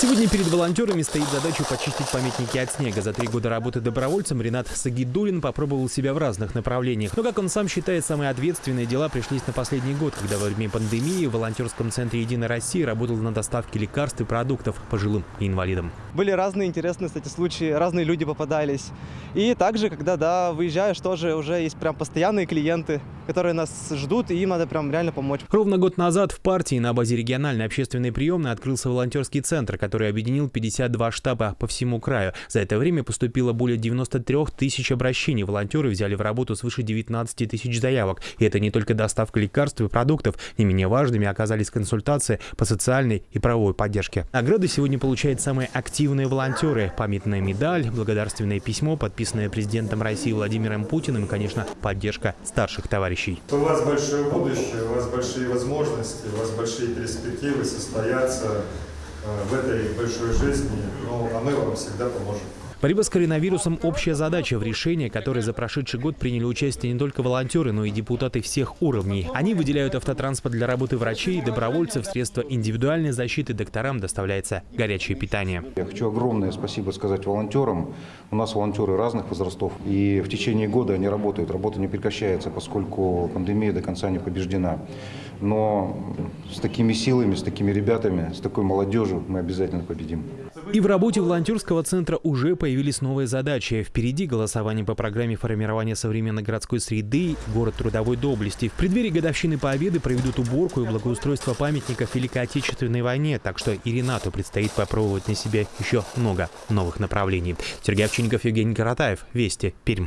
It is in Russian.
Сегодня перед волонтерами стоит задача почистить памятники от снега. За три года работы добровольцем Ренат Сагидулин попробовал себя в разных направлениях. Но, как он сам считает, самые ответственные дела пришлись на последний год, когда во время пандемии в волонтерском центре «Единой России» работал на доставке лекарств и продуктов пожилым и инвалидам. Были разные интересные, кстати, случаи, разные люди попадались. И также, когда, да, выезжаешь, тоже уже есть прям постоянные клиенты, которые нас ждут, и им надо прям реально помочь. Ровно год назад в партии на базе региональной общественной приемной открылся волонтерский центр, который объединил 52 штаба по всему краю. За это время поступило более 93 тысяч обращений. Волонтеры взяли в работу свыше 19 тысяч заявок. И это не только доставка лекарств и продуктов. Не менее важными оказались консультации по социальной и правовой поддержке. Награды сегодня получают самые активные волонтеры. Памятная медаль, благодарственное письмо, подписанное президентом России Владимиром Путиным и, конечно, поддержка старших товарищей. У вас большое будущее, у вас большие возможности, у вас большие перспективы состояться э, в этой большой жизни, ну, а мы вам всегда поможем. Борьба с коронавирусом – общая задача, в решении которой за прошедший год приняли участие не только волонтеры, но и депутаты всех уровней. Они выделяют автотранспорт для работы врачей, добровольцев, средства индивидуальной защиты, докторам доставляется горячее питание. Я хочу огромное спасибо сказать волонтерам. У нас волонтеры разных возрастов, и в течение года они работают. Работа не прекращается, поскольку пандемия до конца не побеждена. Но с такими силами, с такими ребятами, с такой молодежью мы обязательно победим. И в работе волонтерского центра уже появились новые задачи. Впереди голосование по программе формирования современной городской среды «Город трудовой доблести». В преддверии годовщины Победы проведут уборку и благоустройство памятников Великой Отечественной войне, так что и Ренату предстоит попробовать на себе еще много новых направлений. Сергей Овчинников, Евгений Каратаев. Вести. Пермь.